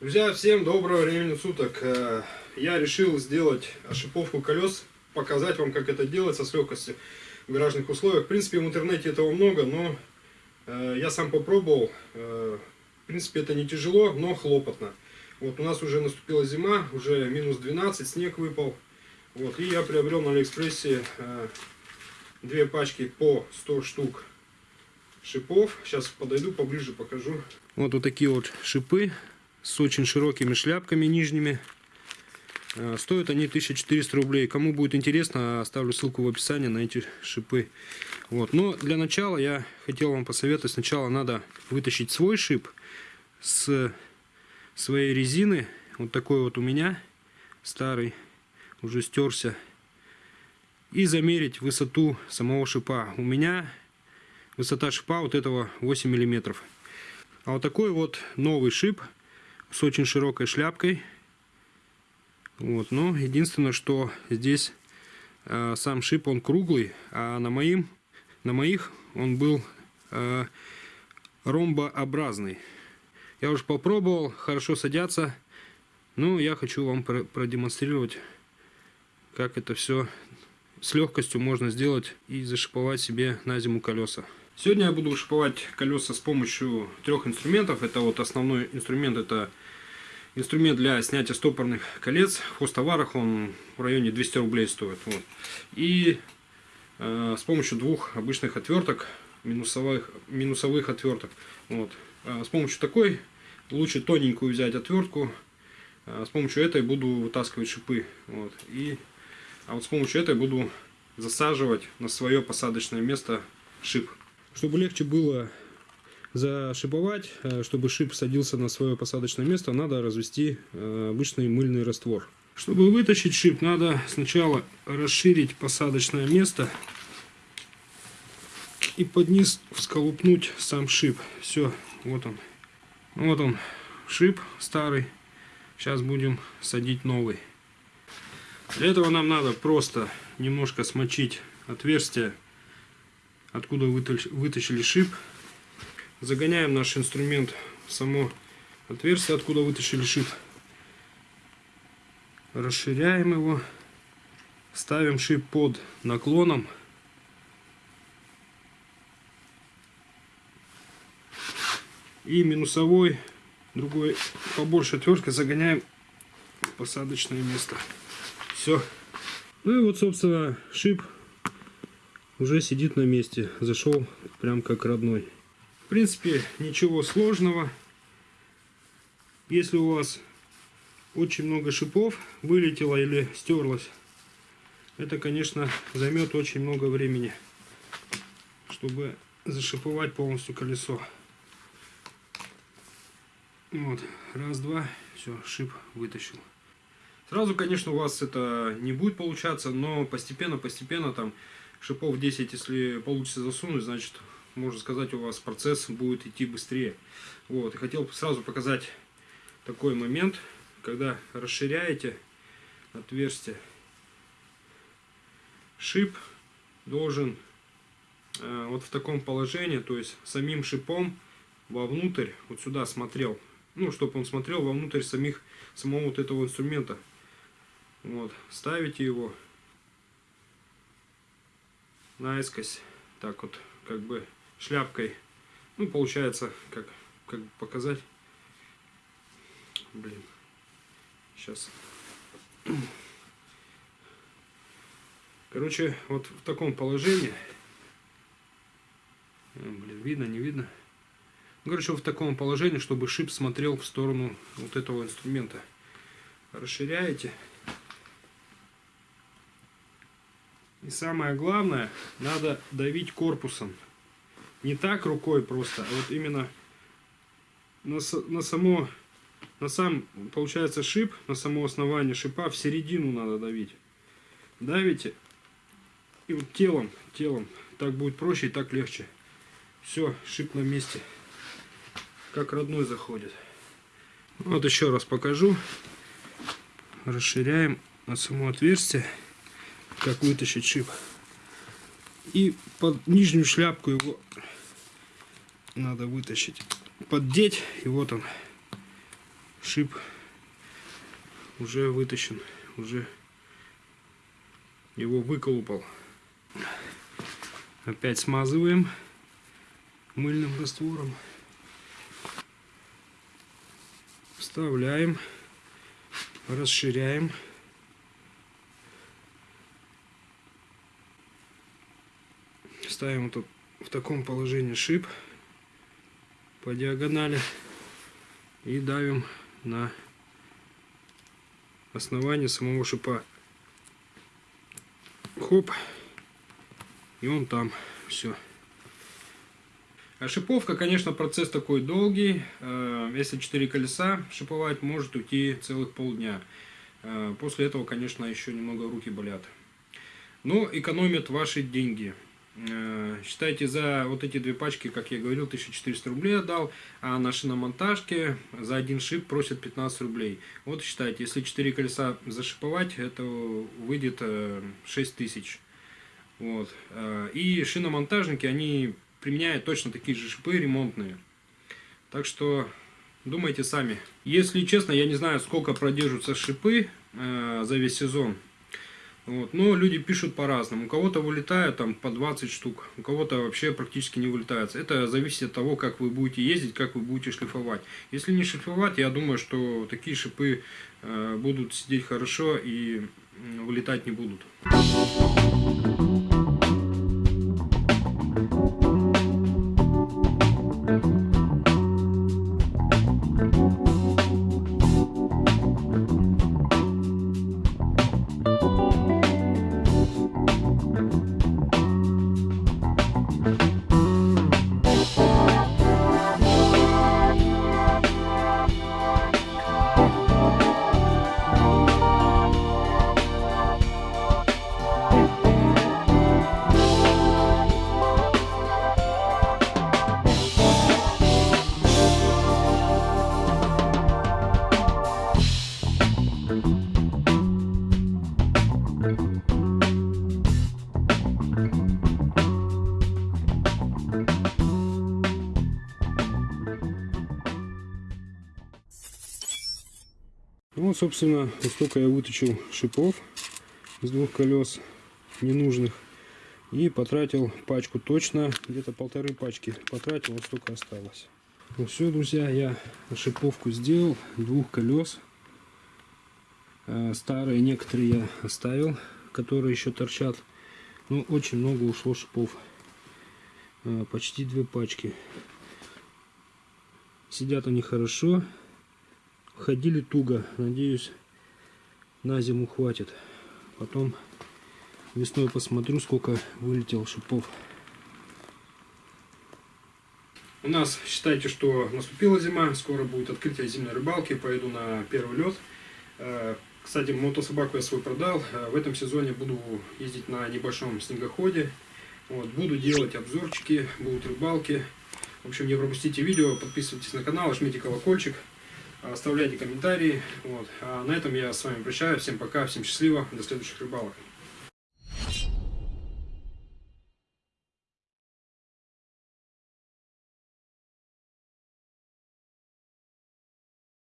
Друзья, всем доброго времени суток. Э, Я решил сделать ошиповку колес, показать вам, как это делается с легкостью в гаражных условиях. В принципе, в интернете этого много, но э, я сам попробовал. Э, В принципе, это не тяжело, но хлопотно. Вот у нас уже наступила зима, уже минус 12, снег выпал. Вот, и я приобрел на Алиэкспрессе э, две пачки по 100 штук шипов. Сейчас подойду поближе, покажу. Вот вот такие вот шипы с очень широкими шляпками нижними. Э, Стоят они 1400 рублей. Кому будет интересно, оставлю ссылку в описании на эти шипы. Вот. Но для начала я хотел вам посоветовать. Сначала надо вытащить свой шип с своей резины. Вот такой вот у меня старый, уже стерся. И замерить высоту самого шипа. У меня высота шипа вот этого 8 миллиметров. А вот такой вот новый шип с очень широкой шляпкой. Вот, но единственное, что здесь э, сам шип он круглый, а на моим, на моих он был э, ромбообразный. Я уже попробовал, хорошо садятся. Ну, я хочу вам про продемонстрировать, как это все с легкостью можно сделать и зашиповать себе на зиму колеса. Сегодня я буду шиповать колеса с помощью трех инструментов. Это вот основной инструмент, это инструмент для снятия стопорных колец. В хостоварах он в районе 200 рублей стоит. Вот. И э, с помощью двух обычных отверток, минусовых, минусовых отверток. Вот. Э, с помощью такой лучше тоненькую взять отвертку. Э, с помощью этой буду вытаскивать шипы. Вот. И, а вот с помощью этой буду засаживать на свое посадочное место шип. Чтобы легче было зашиповать, э, чтобы шип садился на свое посадочное место, надо развести э, обычный мыльный раствор. Чтобы вытащить шип, надо сначала расширить посадочное место и под низ всколупнуть сам шип. Все, вот он. Вот он, шип старый. Сейчас будем садить новый. Для этого нам надо просто немножко смочить отверстие откуда вытащили шип. Загоняем наш инструмент в само отверстие, откуда вытащили шип. Расширяем его. Ставим шип под наклоном. И минусовой, другой побольше отверткой загоняем в посадочное место. Все. Ну и вот, собственно, шип уже сидит на месте. Зашел прям как родной. В принципе, ничего сложного. Если у вас очень много шипов вылетело или стерлось, это, конечно, займет очень много времени, чтобы зашиповать полностью колесо. Вот, раз, два, все, шип вытащил. Сразу, конечно, у вас это не будет получаться, но постепенно-постепенно там шипов 10, если получится засунуть, значит, можно сказать, у вас процесс будет идти быстрее. Вот, и хотел сразу показать такой момент, когда расширяете отверстие, шип должен э, вот в таком положении, то есть самим шипом вовнутрь, вот сюда смотрел, ну, чтобы он смотрел вовнутрь самих, самого вот этого инструмента. Вот, ставите его наискось, так вот, как бы шляпкой. Ну, получается, как, как показать. Блин, сейчас. Короче, вот в таком положении. Блин, видно, не видно. Короче, в таком положении, чтобы шип смотрел в сторону вот этого инструмента. Расширяете. И самое главное, надо давить корпусом. Не так рукой просто, а вот именно на, на само, на сам, получается, шип, на само основание шипа, в середину надо давить. Давите, и вот телом, телом, так будет проще и так легче. Все, шип на месте, как родной заходит. Вот еще раз покажу. расширяем на само отверстие, как вытащить шип. И под нижнюю шляпку его надо вытащить, поддеть, и вот он, шип уже вытащен, уже его выколупал. Опять смазываем мыльным раствором. Вставляем, расширяем. Ставим тут в таком положении шип по диагонали и давим на основание самого шипа. Хоп. И он там. Все. А шиповка, конечно, процесс такой долгий. Э, если 4 колеса шиповать, может уйти целых полдня. Э, после этого, конечно, еще немного руки болят. Но экономят ваши деньги. Э, считайте, за вот эти две пачки, как я говорил, 1400 рублей отдал, а на шиномонтажке за один шип просят 15 рублей. Вот считайте, если 4 колеса зашиповать, это выйдет 6000. Вот. И шиномонтажники, они применяют точно такие же шипы ремонтные. Так что думайте сами. Если честно, я не знаю, сколько продержатся шипы э, за весь сезон. Вот. Но люди пишут по-разному. У кого-то вылетает там по 20 штук, у кого-то вообще практически не вылетает. Это зависит от того, как вы будете ездить, как вы будете шлифовать. Если не шлифовать, я думаю, что такие шипы э, будут сидеть хорошо и вылетать не будут. Ну, собственно, вот столько я выточил шипов из двух колес ненужных. И потратил пачку точно, где-то полторы пачки потратил, вот столько осталось. Ну все, друзья, я шиповку сделал двух колес. Э, старые некоторые я оставил, которые еще торчат. Ну, очень много ушло шипов. Э, почти две пачки. Сидят они хорошо ходили туго. Надеюсь, на зиму хватит. Потом весной посмотрю, сколько вылетел шипов. У нас, считайте, что наступила зима, скоро будет открытие зимней рыбалки, поеду на первый лед. Э, кстати, мотособаку я свой продал. Э, в этом сезоне буду ездить на небольшом снегоходе. Вот, буду делать обзорчики, будут рыбалки. В общем, не пропустите видео, подписывайтесь на канал, жмите колокольчик оставляйте комментарии. Вот. А на этом я с вами прощаюсь. Всем пока, всем счастливо, до следующих рыбалок.